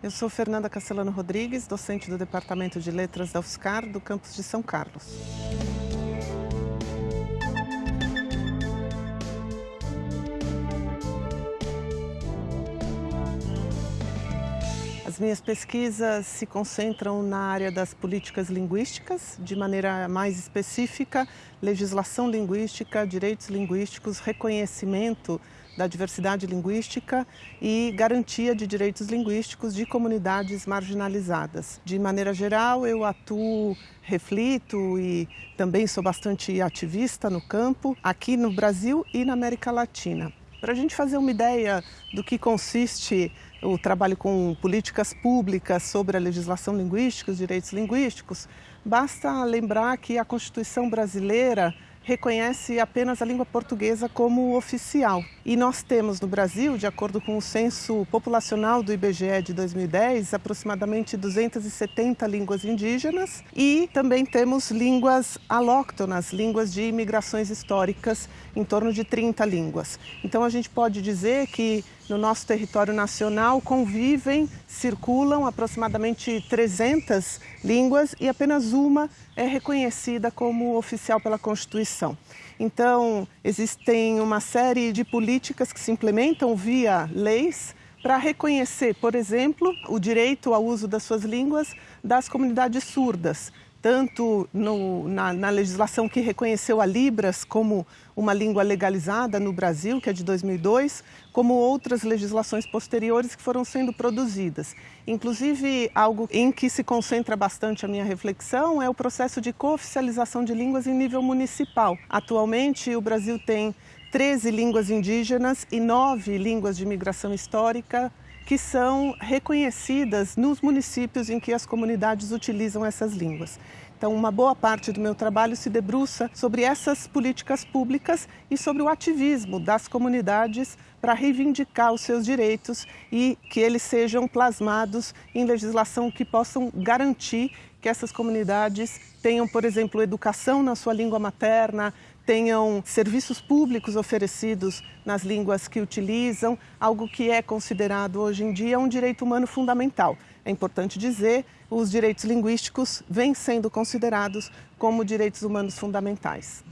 Eu sou Fernanda Castellano Rodrigues, docente do Departamento de Letras da UFSCar, do campus de São Carlos. As minhas pesquisas se concentram na área das políticas linguísticas, de maneira mais específica, legislação linguística, direitos linguísticos, reconhecimento da diversidade linguística e garantia de direitos linguísticos de comunidades marginalizadas. De maneira geral, eu atuo, reflito e também sou bastante ativista no campo, aqui no Brasil e na América Latina. Para a gente fazer uma ideia do que consiste o trabalho com políticas públicas sobre a legislação linguística, os direitos linguísticos, basta lembrar que a Constituição brasileira reconhece apenas a língua portuguesa como oficial. E nós temos no Brasil, de acordo com o censo populacional do IBGE de 2010, aproximadamente 270 línguas indígenas e também temos línguas alóctonas, línguas de imigrações históricas, em torno de 30 línguas. Então a gente pode dizer que no nosso território nacional convivem, circulam aproximadamente 300 línguas e apenas uma é reconhecida como oficial pela Constituição. Então, existem uma série de políticas que se implementam via leis para reconhecer, por exemplo, o direito ao uso das suas línguas das comunidades surdas tanto no, na, na, legislação que reconheceu a Libras como uma língua legalizada no Brasil, que é de 2002, como outras legislações posteriores que foram sendo produzidas. Inclusive, algo em que se concentra bastante a minha reflexão é o processo de cooficialização de línguas em nível municipal. Atualmente, o Brasil tem 13 línguas indígenas e 9 línguas de migração histórica que são reconhecidas nos municípios em que as comunidades utilizam essas línguas. Então, uma boa parte do meu trabalho se debruça sobre essas políticas públicas e sobre o ativismo das comunidades para reivindicar os seus direitos e que eles sejam plasmados em legislação que possam garantir que essas comunidades tenham, por exemplo, educação na sua língua materna, tenham serviços públicos oferecidos nas línguas que utilizam, algo que é considerado hoje em dia um direito humano fundamental. É importante dizer, os direitos linguísticos vêm sendo considerados como direitos humanos fundamentais.